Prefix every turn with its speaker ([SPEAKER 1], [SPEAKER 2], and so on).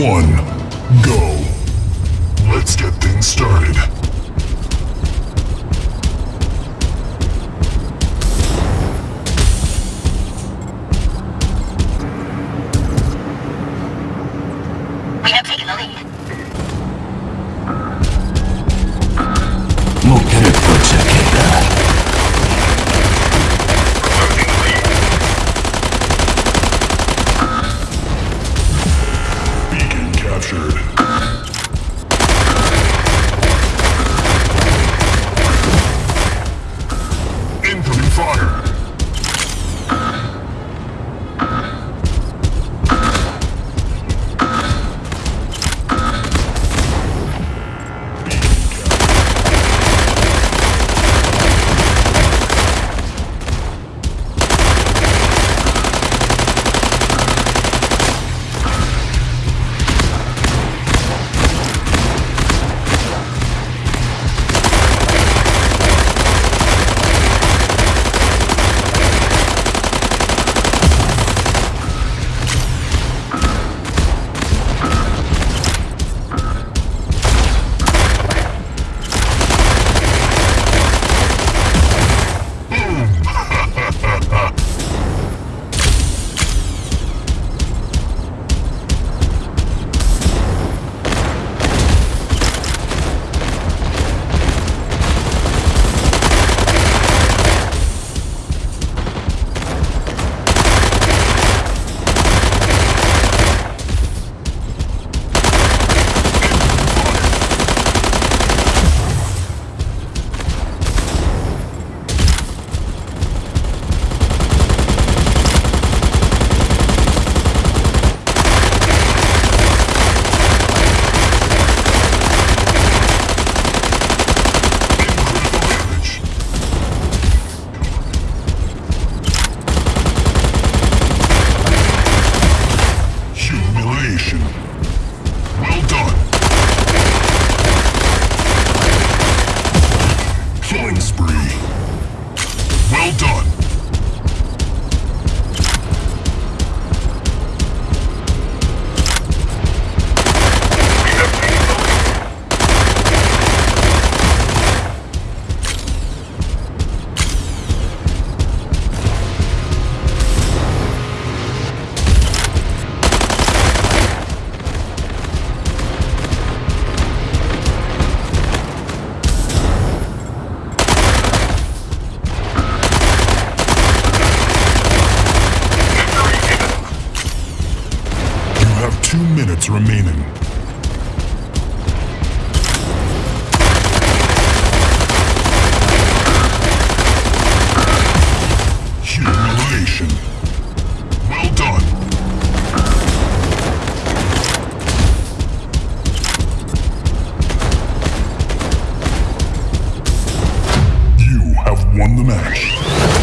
[SPEAKER 1] one. minutes remaining. Humiliation. Well done. You have won the match.